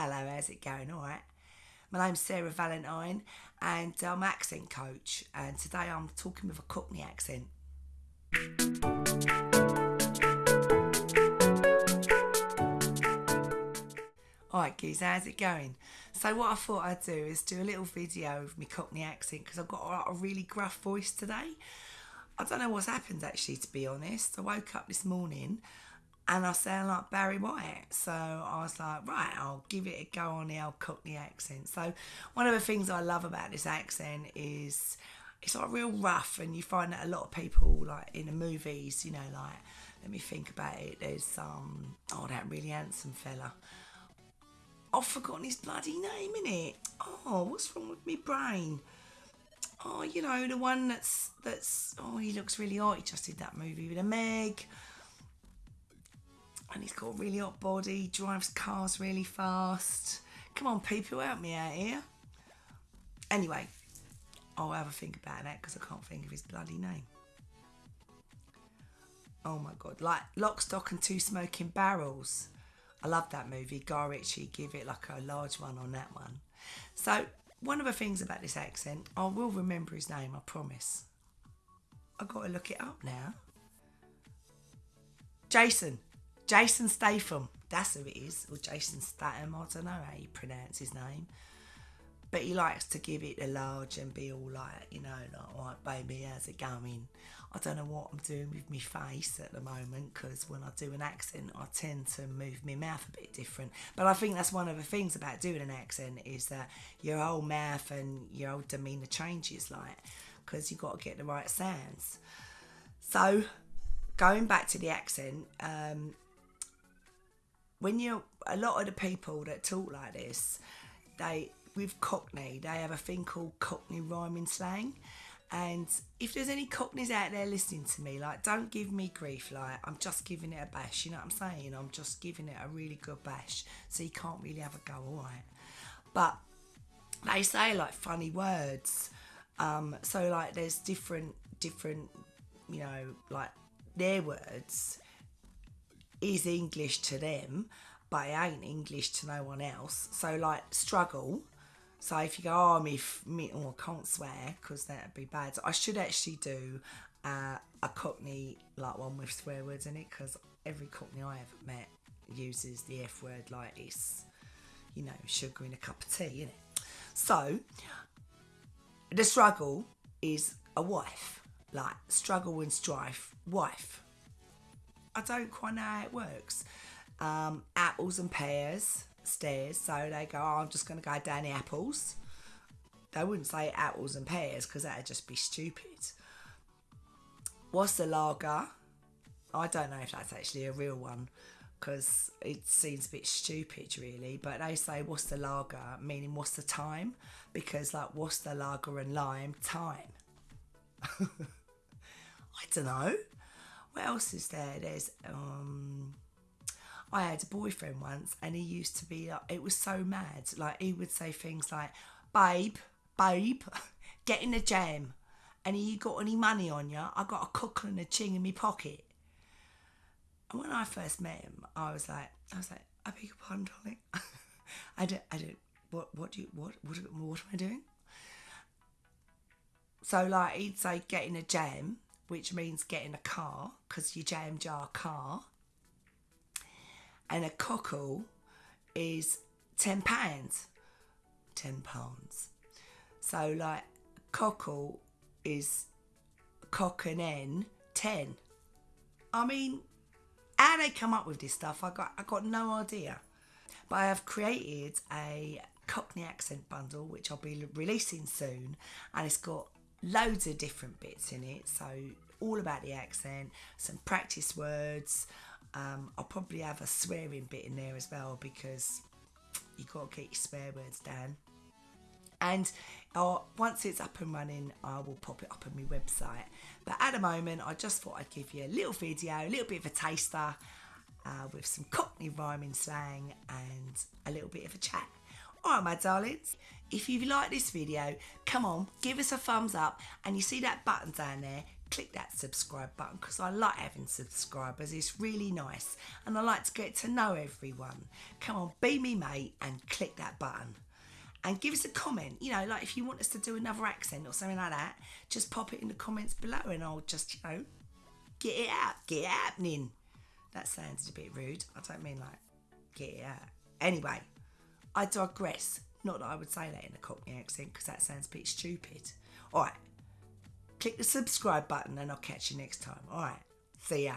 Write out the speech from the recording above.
Hello, how's it going? All right. My name's Sarah Valentine and uh, I'm an accent coach. And today I'm talking with a Cockney accent. Alright, geez, how's it going? So, what I thought I'd do is do a little video of my Cockney accent because I've got a really gruff voice today. I don't know what's happened actually, to be honest. I woke up this morning and I sound like Barry White. So I was like, right, I'll give it a go on the old Cockney accent. So one of the things I love about this accent is it's like real rough, and you find that a lot of people, like in the movies, you know, like let me think about it. There's um, oh, that really handsome fella. I've forgotten his bloody name, innit? Oh, what's wrong with me brain? Oh, you know, the one that's that's oh he looks really hot. He just did that movie with a Meg. And he's got a really hot body, drives cars really fast. Come on, people, help me out here. Anyway, I'll have a think about that because I can't think of his bloody name. Oh my god, like Lock, Stock and Two Smoking Barrels. I love that movie. Guy Ritchie give it like a large one on that one. So one of the things about this accent, I will remember his name, I promise. i got to look it up now. Jason. Jason Statham. That's who it is. Or Jason Statham. I don't know how you pronounce his name. But he likes to give it a large and be all like, you know, like, all right, baby, how's it going? I don't know what I'm doing with my face at the moment because when I do an accent, I tend to move my mouth a bit different. But I think that's one of the things about doing an accent is that your whole mouth and your whole demeanour changes, like, because you've got to get the right sounds. So, going back to the accent, um, when you're a lot of the people that talk like this, they with Cockney, they have a thing called Cockney rhyming slang. And if there's any Cockneys out there listening to me, like, don't give me grief. Like, I'm just giving it a bash. You know what I'm saying? I'm just giving it a really good bash. So you can't really have a go, all right? But they say like funny words. Um, so like, there's different, different, you know, like their words is English to them, but it ain't English to no one else. So like, struggle so if you go, oh, me, me oh, I can't swear because that'd be bad. So I should actually do uh, a Cockney like one with swear words in it because every Cockney I ever met uses the F word like it's, you know, sugar in a cup of tea, isn't it? So the struggle is a wife, like struggle and strife, wife. I don't quite know how it works. Um, apples and pears stairs, so they go, oh, I'm just going to go down the apples. They wouldn't say apples and pears because that'd just be stupid. What's the lager? I don't know if that's actually a real one because it seems a bit stupid, really. But they say, what's the lager? Meaning, what's the time? Because, like, what's the lager and lime? Time. I don't know. What else is there? There's, um, I had a boyfriend once and he used to be like, it was so mad. Like, he would say things like, babe, babe, get in the jam. And you got any money on you? I got a cockle and a ching in my pocket. And when I first met him, I was like, I was like, I beg your pardon, darling. I don't, I don't, what, what do you, what, what, what am I doing? So like he'd say, get in a jam, which means getting a car, because you jam your car and a cockle is ten pounds. Ten pounds. So like cockle is cock and n ten. I mean, how they come up with this stuff, I got I got no idea. But I have created a Cockney accent bundle which I'll be releasing soon, and it's got loads of different bits in it. So all about the accent, some practice words, um, I'll probably have a swearing bit in there as well because you got to get your swear words down. And uh, once it's up and running, I will pop it up on my website. But at the moment, I just thought I'd give you a little video, a little bit of a taster uh, with some Cockney rhyming slang and a little bit of a chat. Alright, my darlings, if you like this video, come on, give us a thumbs up and you see that button down there, click that subscribe button because I like having subscribers. It's really nice and I like to get to know everyone. Come on, be me mate and click that button. And give us a comment, you know, like if you want us to do another accent or something like that, just pop it in the comments below and I'll just, you know, get it out, get it happening. That sounds a bit rude. I don't mean like get it out. Anyway, I digress. Not that I would say that in a Cockney accent because that sounds a bit stupid. All right, click the subscribe button and I'll catch you next time. All right, see ya.